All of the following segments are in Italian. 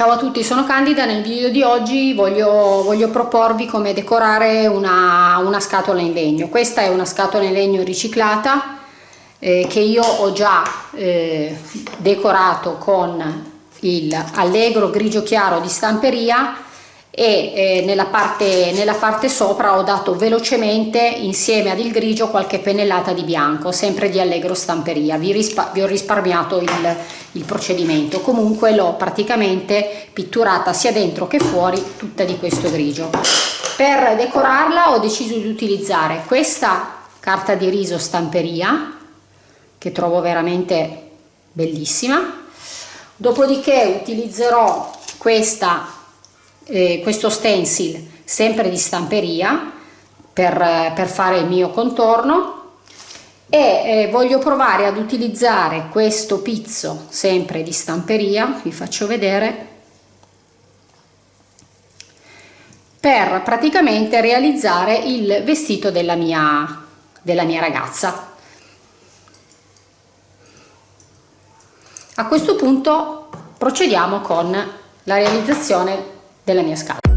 Ciao a tutti, sono Candida, nel video di oggi voglio, voglio proporvi come decorare una, una, scatola in legno. Questa è una scatola in legno riciclata eh, che io ho già eh, decorato con il allegro grigio chiaro di stamperia e eh, nella, parte, nella parte sopra ho dato velocemente insieme ad il grigio qualche pennellata di bianco sempre di allegro stamperia. Vi, vi ho risparmiato il, il procedimento. Comunque l'ho praticamente pitturata sia dentro che fuori tutta di questo grigio. Per decorarla ho deciso di utilizzare questa carta di riso stamperia che trovo veramente bellissima. Dopodiché utilizzerò questa eh, questo stencil sempre di stamperia per, per fare il mio contorno. E eh, voglio provare ad utilizzare questo pizzo sempre di stamperia vi faccio vedere per praticamente realizzare il vestito della mia della mia ragazza. A questo punto procediamo con la realizzazione della mia scala.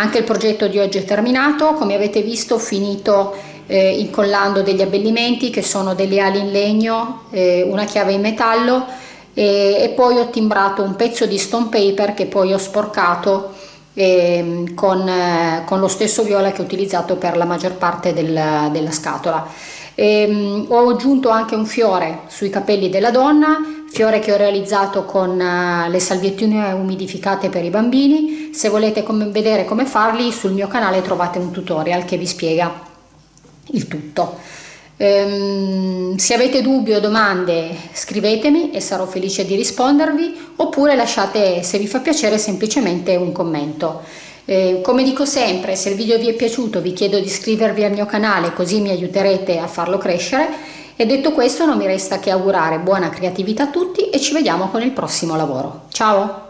Anche il progetto di oggi è terminato. Come avete visto ho finito eh, incollando degli abbellimenti che sono delle ali in legno eh, una chiave in metallo e, e, poi ho timbrato un pezzo di stone paper che poi ho sporcato eh, con, con, lo stesso viola che ho utilizzato per la maggior parte del, della scatola. E, um, ho aggiunto anche un fiore sui capelli della donna, fiore che ho realizzato con uh, le salviettine umidificate per i bambini. Se volete com vedere come farli sul mio canale trovate un tutorial che vi spiega il tutto. Um, se avete dubbi o domande scrivetemi e sarò felice di rispondervi oppure lasciate se vi fa piacere semplicemente un commento. Eh, come dico sempre, se il video vi è piaciuto vi chiedo di iscrivervi al mio canale così mi aiuterete a farlo crescere e detto questo non mi resta che augurare buona creatività a tutti e ci vediamo con il prossimo lavoro. Ciao!